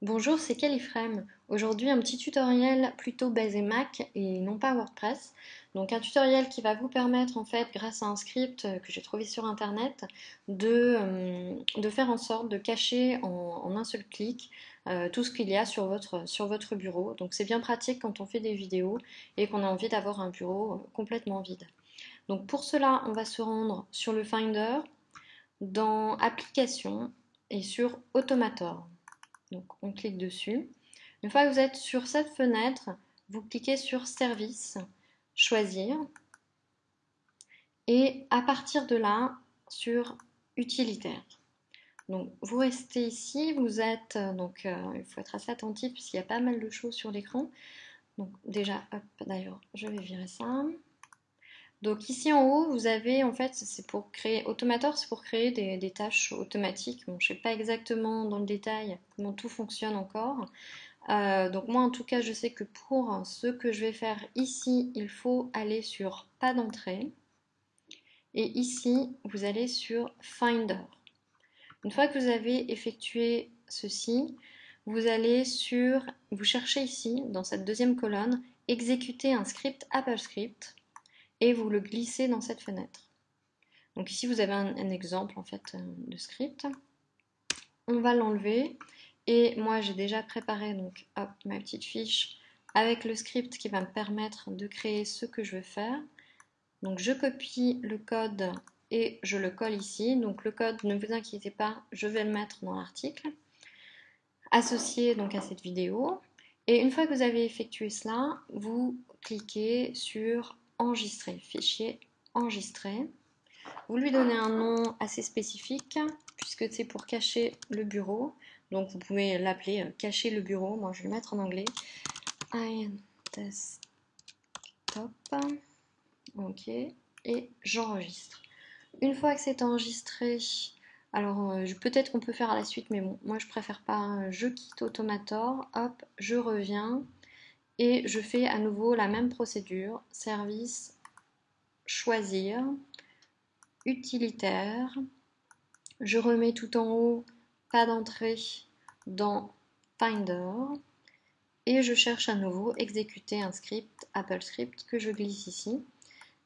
Bonjour, c'est Califrame. Aujourd'hui, un petit tutoriel plutôt basé Mac et non pas WordPress. Donc un tutoriel qui va vous permettre en fait, grâce à un script que j'ai trouvé sur internet, de, euh, de, faire en sorte de cacher en, un seul clic euh, tout ce qu'il y a sur votre bureau. Donc c'est bien pratique quand on fait des vidéos et qu'on a envie d'avoir un bureau complètement vide. Donc pour cela, on va se rendre sur le Finder, dans Applications et sur Automator. Donc on clique dessus. Une fois que vous êtes sur cette fenêtre, vous cliquez sur Service, Choisir. Et à partir de là, sur Utilitaire. Donc vous restez ici, vous êtes, euh, donc euh, il faut être assez attentif puisqu'il y a pas mal de choses sur l'écran. Donc déjà, hop, d'ailleurs, je vais virer ça. Donc ici en haut, vous avez en fait, c'est pour créer, Automator, c'est pour créer des, tâches automatiques. Je ne sais pas exactement dans le détail comment tout fonctionne encore. Euh, donc moi en tout cas, je sais que pour ce que je vais faire ici, il faut aller sur pas d'entrée. Et ici, vous allez sur Finder. Une fois que vous avez effectué ceci, vous allez sur, vous cherchez ici, dans cette deuxième colonne, exécuter un script Apple Script et vous le glissez dans cette fenêtre. Donc ici vous avez un, exemple en fait euh, de script. On va l'enlever et moi j'ai déjà préparé donc ma petite fiche avec le script qui va me permettre de créer ce que je veux faire. Donc je copie le code et je le colle ici. Donc le code, ne vous inquiétez pas, je vais le mettre dans l'article associé donc à cette vidéo. Et une fois que vous avez effectué cela, vous cliquez sur enregistrer, fichier enregistré. Vous lui donnez un nom assez spécifique puisque c'est pour cacher le bureau. Donc vous pouvez l'appeler euh, cacher le bureau. Moi je vais le mettre en anglais. desktop. Ok. Et j'enregistre. Une fois que c'est enregistré, alors euh, peut-être qu'on peut faire à la suite, mais bon, moi je préfère pas. Hein. Je quitte Automator. Hop, je reviens et je fais à nouveau la même procédure, service, choisir, utilitaire, je remets tout en haut, pas d'entrée dans Finder, et je cherche à nouveau exécuter un script, Apple Script, que je glisse ici.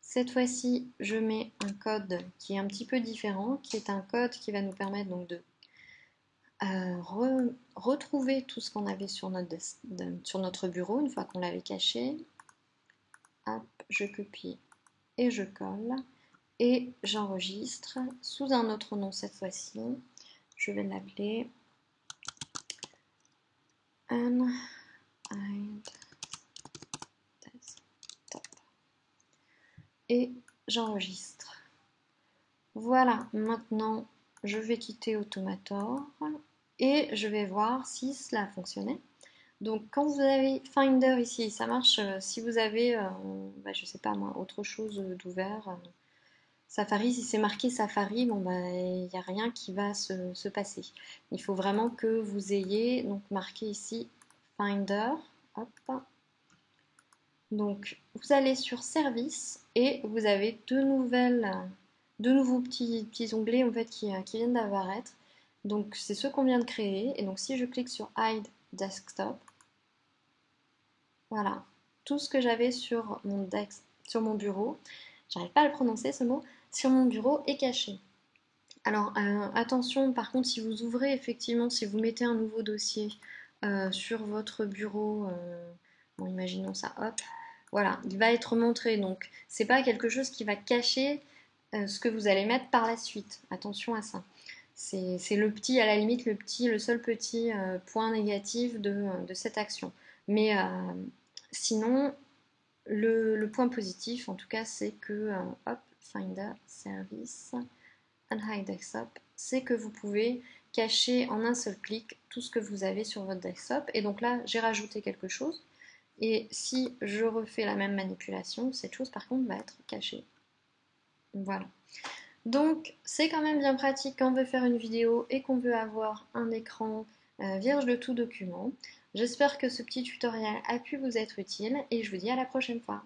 Cette fois-ci, je mets un code qui est un petit peu différent, qui est un code qui va nous permettre donc de retrouver tout ce qu'on avait sur notre, sur notre bureau une fois qu'on l'avait caché. Je copie et je colle et j'enregistre sous un autre nom cette fois-ci. Je vais l'appeler et j'enregistre. Voilà, maintenant je vais quitter Automator et je vais voir si cela a fonctionné. Donc quand vous avez Finder ici, ça marche euh, si vous avez, euh, bah, je sais pas moi, autre chose d'ouvert. Euh, Safari, si c'est marqué Safari, bon bah il n'y a rien qui va se, passer. Il faut vraiment que vous ayez donc marqué ici Finder. Hop. Donc vous allez sur Service et vous avez deux nouvelles, deux nouveaux petits, petits onglets en fait qui, qui viennent d'apparaître. Donc c'est ce qu'on vient de créer. Et donc si je clique sur Hide Desktop, voilà, tout ce que j'avais sur mon, sur mon bureau, j'arrive pas à le prononcer ce mot, sur mon bureau est caché. Alors euh, attention, par contre, si vous ouvrez effectivement, si vous mettez un nouveau dossier euh, sur votre bureau, euh, imaginons ça, hop, voilà, il va être montré. Donc c'est pas quelque chose qui va cacher ce que vous allez mettre par la suite. Attention à ça. C'est le petit, à la limite, le seul petit euh, point négatif de, cette action. Mais euh, sinon, le, point positif, en tout cas, c'est que, euh, hop, Finder, Service, and Hide Desktop, c'est que vous pouvez cacher en un seul clic tout ce que vous avez sur votre desktop. Et donc là, j'ai rajouté quelque chose. Et si je refais la même manipulation, cette chose par contre va être cachée. Voilà. Donc c'est quand même bien pratique quand on veut faire une vidéo et qu'on veut avoir un écran euh, vierge de tout document. J'espère que ce petit tutoriel a pu vous être utile et je vous dis à la prochaine fois.